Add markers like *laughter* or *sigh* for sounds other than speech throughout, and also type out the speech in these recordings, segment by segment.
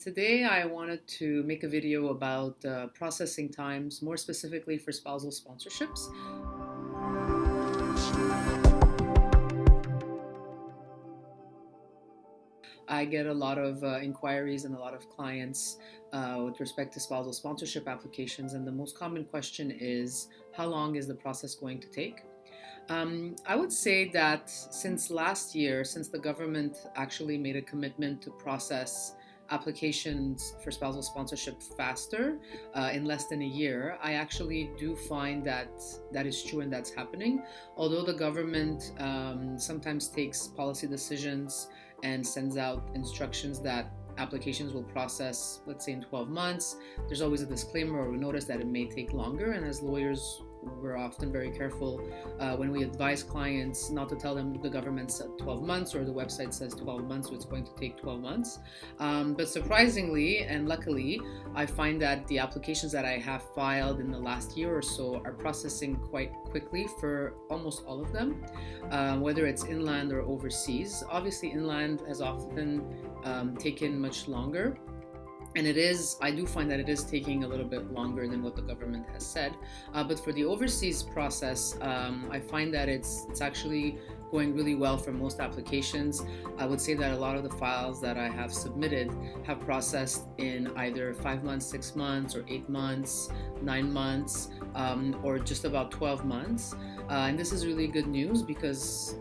Today I wanted to make a video about uh, processing times, more specifically for spousal sponsorships. I get a lot of uh, inquiries and a lot of clients uh, with respect to spousal sponsorship applications, and the most common question is how long is the process going to take? Um, I would say that since last year, since the government actually made a commitment to process applications for spousal sponsorship faster uh, in less than a year, I actually do find that that is true and that's happening. Although the government um, sometimes takes policy decisions and sends out instructions that applications will process, let's say in 12 months, there's always a disclaimer or a notice that it may take longer. And as lawyers, we're often very careful uh, when we advise clients not to tell them the government said 12 months or the website says 12 months, so it's going to take 12 months. Um, but surprisingly and luckily, I find that the applications that I have filed in the last year or so are processing quite quickly for almost all of them, uh, whether it's inland or overseas. Obviously, inland has often um, taken much longer and it is i do find that it is taking a little bit longer than what the government has said. Uh, but for the overseas process um, i find that it's it's actually going really well for most applications. I would say that a lot of the files that i have submitted have processed in either five months six months or eight months nine months um, or just about 12 months. Uh, and this is really good news because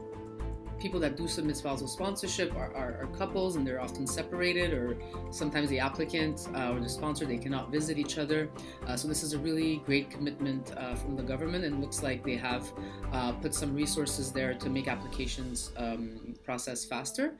people that do submit spousal sponsorship are, are, are, couples and they're often separated or sometimes the applicant uh, or the sponsor they cannot visit each other. Uh, so this is a really great commitment uh, from the government and looks like they have uh, put some resources there to make applications um, process faster.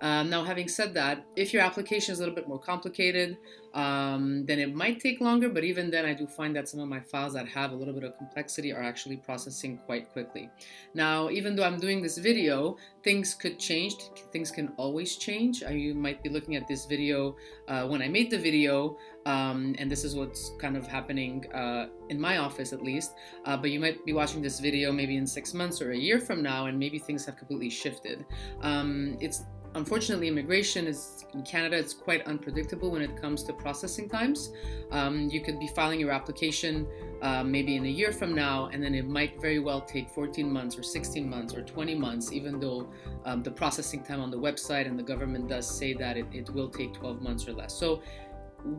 Um, now having said that if your application is a little bit more complicated um, then it might take longer but even then I do find that some of my files that have a little bit of complexity are actually processing quite quickly now even though I'm doing this video things could change. Things can always change. Uh, you might be looking at this video uh, when I made the video, um, and this is what's kind of happening uh, in my office at least. Uh, but you might be watching this video maybe in six months or a year from now, and maybe things have completely shifted. Um, it's unfortunately, immigration is in Canada. It's quite unpredictable when it comes to processing times. Um, you could be filing your application uh, maybe in a year from now, and then it might very well take 14 months or 16 months or 20 months, even though um, the processing time on the website and the government does say that it, it will take 12 months or less. So,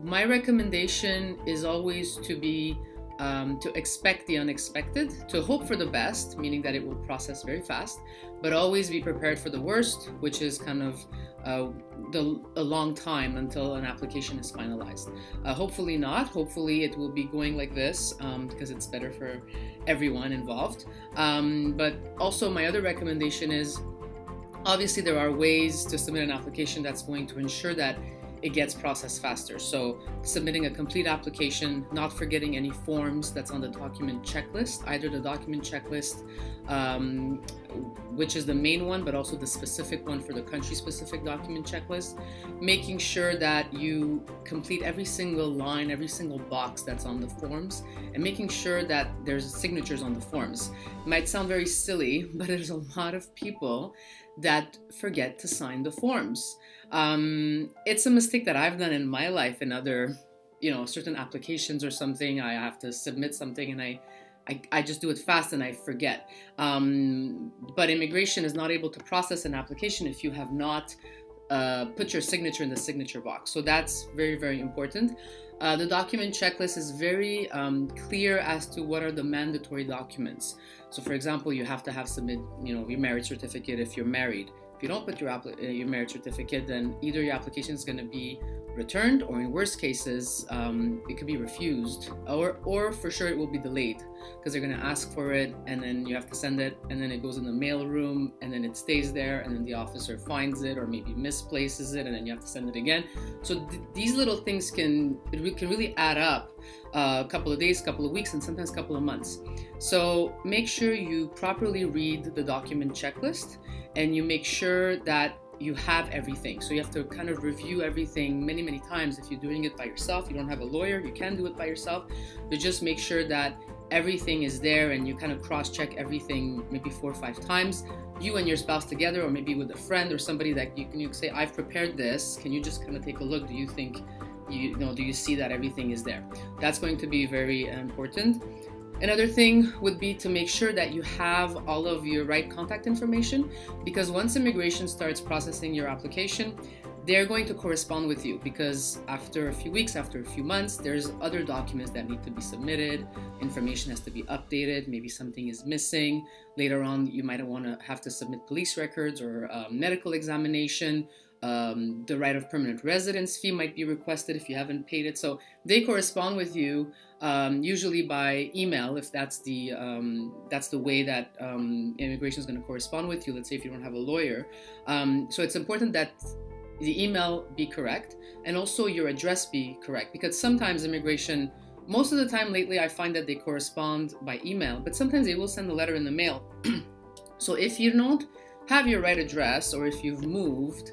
my recommendation is always to be um, to expect the unexpected, to hope for the best, meaning that it will process very fast, but always be prepared for the worst, which is kind of uh, the, a long time until an application is finalized. Uh, hopefully not. Hopefully it will be going like this um, because it's better for everyone involved. Um, but also my other recommendation is obviously there are ways to submit an application that's going to ensure that it gets processed faster. So submitting a complete application, not forgetting any forms that's on the document checklist, either the document checklist, um, which is the main one, but also the specific one for the country specific document checklist, making sure that you complete every single line, every single box that's on the forms, and making sure that there's signatures on the forms. It might sound very silly, *laughs* but there's a lot of people that forget to sign the forms. Um, it's a mistake that I've done in my life in other, you know, certain applications or something. I have to submit something and I, I, I just do it fast and I forget. Um, but immigration is not able to process an application if you have not uh, put your signature in the signature box. So that's very, very important. Uh, the document checklist is very um, clear as to what are the mandatory documents. So for example, you have to have submit, you know, your marriage certificate if you're married. If you don't put your, uh, your marriage certificate, then either your application is going to be returned, or in worst cases, um, it could be refused, or or for sure it will be delayed because they're going to ask for it, and then you have to send it, and then it goes in the mail room, and then it stays there, and then the officer finds it, or maybe misplaces it, and then you have to send it again. So th- these little things can it re- can really add up uh, a couple of days, couple of weeks, and sometimes a couple of months. So make sure you properly read the document checklist and you make sure that you have everything. So you have to kind of review everything many, many times. If you're doing it by yourself, you don't have a lawyer, you can do it by yourself. But just make sure that everything is there and you kind of cross check everything maybe four or five times you and your spouse together or maybe with a friend or somebody that you can you say i've prepared this can you just kind of take a look do you think you, know do you see that everything is there that's going to be very important Another thing would be to make sure that you have all of your right contact information because once immigration starts processing your application, they're going to correspond with you because after a few weeks, after a few months, there's other documents that need to be submitted. Information has to be updated. Maybe something is missing. Later on, you might want to have to submit police records or um, medical examination um, the right of permanent residence fee might be requested if you haven't paid it. So they correspond with you um, usually by email if that's the um, that's the way that um, immigration is going to correspond with you. Let's say if you don't have a lawyer. Um, so it's important that the email be correct and also your address be correct because sometimes immigration. Most of the time lately, I find that they correspond by email, but sometimes they will send a letter in the mail. *clears throat* so if you don't have your right address or if you've moved,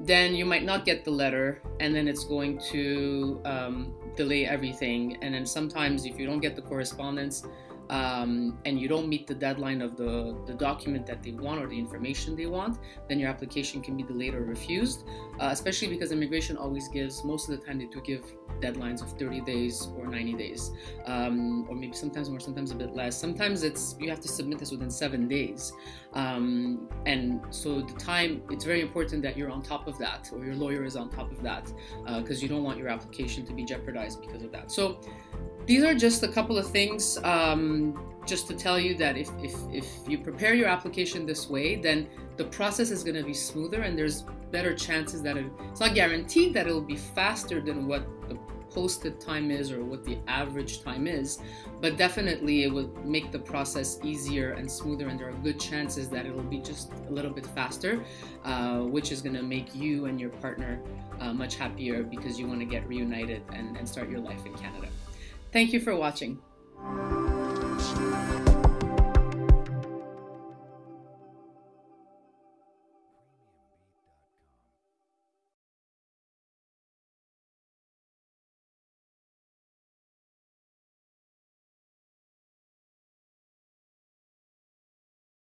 then you might not get the letter and then it's going to um, delay everything. And then sometimes if you don't get the correspondence um, and you don't meet the deadline of the, the document that they want or the information they want, then your application can be delayed or refused, uh, especially because immigration always gives, most of the time they do give deadlines of 30 days or 90 days, um, or maybe sometimes more, sometimes a bit less. Sometimes it's, you have to submit this within seven days. Um, and so the time, it's very important that you're on top of that or your lawyer is on top of that because uh, you don't want your application to be jeopardized because of that. So these are just a couple of things um, just to tell you that if, if, if you prepare your application this way, then the process is going to be smoother and there's better chances that it, it's not guaranteed that it'll be faster than what the posted time is or what the average time is, but definitely it will make the process easier and smoother and there are good chances that it'll be just a little bit faster, uh, which is going to make you and your partner uh, much happier because you want to get reunited and, and start your life in Canada. Thank you for watching.